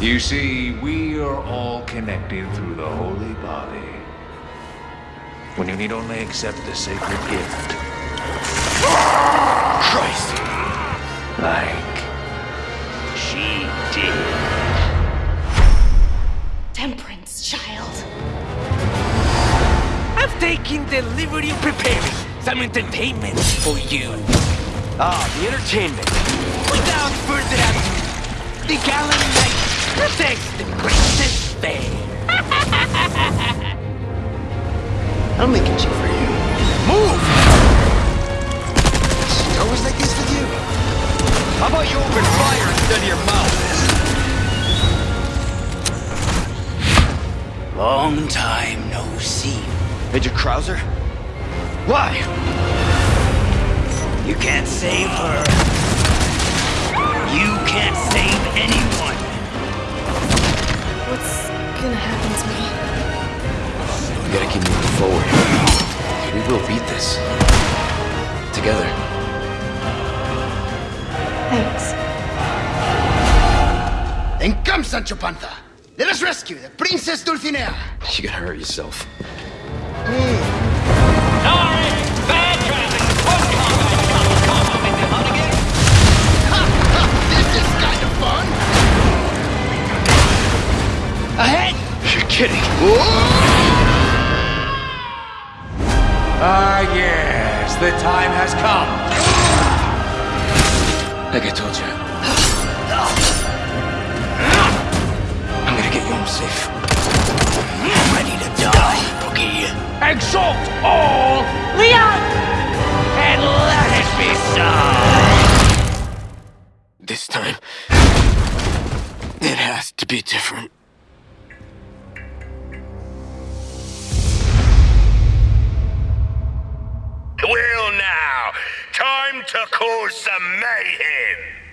You see, we are all connected through the holy body. When you need only accept the sacred gift. Christ! Like she did. Temperance, child. I've taken the liberty of preparing some entertainment for you. Ah, the entertainment. Without further ado, the gallant knight protects the princess fair. I'm making shit for you. Move! She always like this with you? How about you open fire instead of your mouth? Long time no see. Major Krauser? Why? You can't save her. You can't save We gotta keep moving forward. We will beat this. Together. Thanks. Then come, Sancho Panza. Let us rescue the Princess Dulcinea. You gotta hurt yourself. This kidding. Ah, yes, the time has come. Like I told you. I'm gonna get you home safe. I'm Ready to die, Boogie. Exalt all Leon! And let it be so! This time, it has to be different. To cause some mayhem.